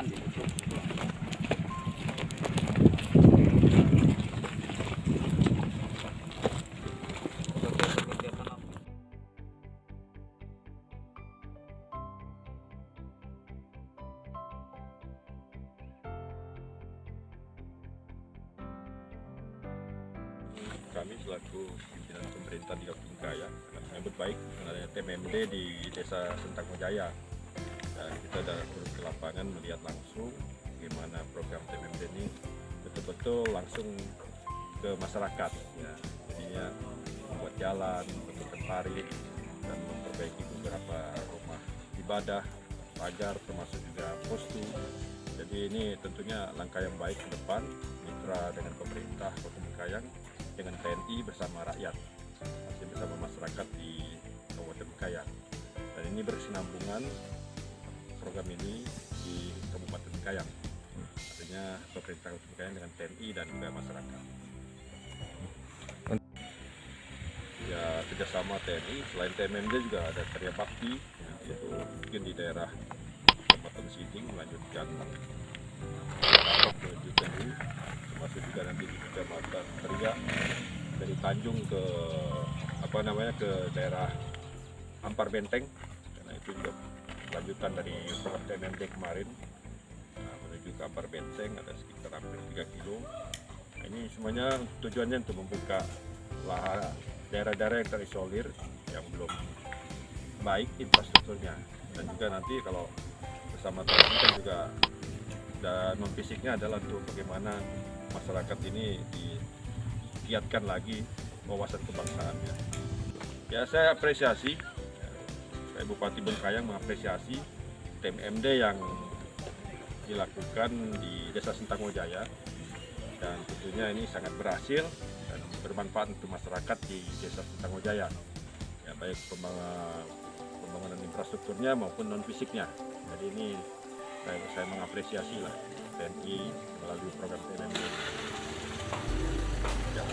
kan ditutup kami selaku pimpinan pemerintah di Kabupaten Kaya menyambut baik dengan adanya TMMD di Desa Sentang Jaya. Dan kita sudah turun ke lapangan melihat langsung bagaimana program TMMD ini betul-betul langsung ke masyarakat. Ya. Jadinya membuat jalan, membentukkan parit, dan memperbaiki beberapa rumah ibadah, pagar, termasuk juga postu. Jadi ini tentunya langkah yang baik ke depan, mitra dengan pemerintah Kabupaten Kayang dengan TNI bersama rakyat, masih bersama masyarakat di Kabupaten Kayang. Dan ini berkesinambungan program ini di Kabupaten Kayang. Artinya pemerintah Kabupaten Kayang dengan TNI dan juga masyarakat. Ya kerjasama TNI, selain TMMD juga ada karya bakti, ya, yaitu mungkin di daerah Kabupaten Siding melanjutkan menuju Tehu, termasuk juga nanti di Kecamatan Teriak dari Tanjung ke apa namanya ke daerah Ampar Benteng karena itu juga lanjutan dari program TMMD kemarin. Nah, menuju ke Ampar Benteng ada sekitar hampir 3 kilo. Nah, ini semuanya tujuannya untuk membuka daerah-daerah yang terisolir yang belum baik infrastrukturnya. Dan juga nanti kalau bersama TNI kan juga dan non fisiknya adalah untuk bagaimana masyarakat ini digiatkan lagi wawasan kebangsaannya. Ya saya apresiasi, Bupati Bengkayang mengapresiasi TMMD yang dilakukan di Desa Sentangojaya dan tentunya ini sangat berhasil dan bermanfaat untuk masyarakat di Desa Sentangojaya. Ya baik pembangunan, infrastrukturnya maupun non fisiknya. Jadi ini saya, saya mengapresiasi lah TNI melalui program TNI. Ya.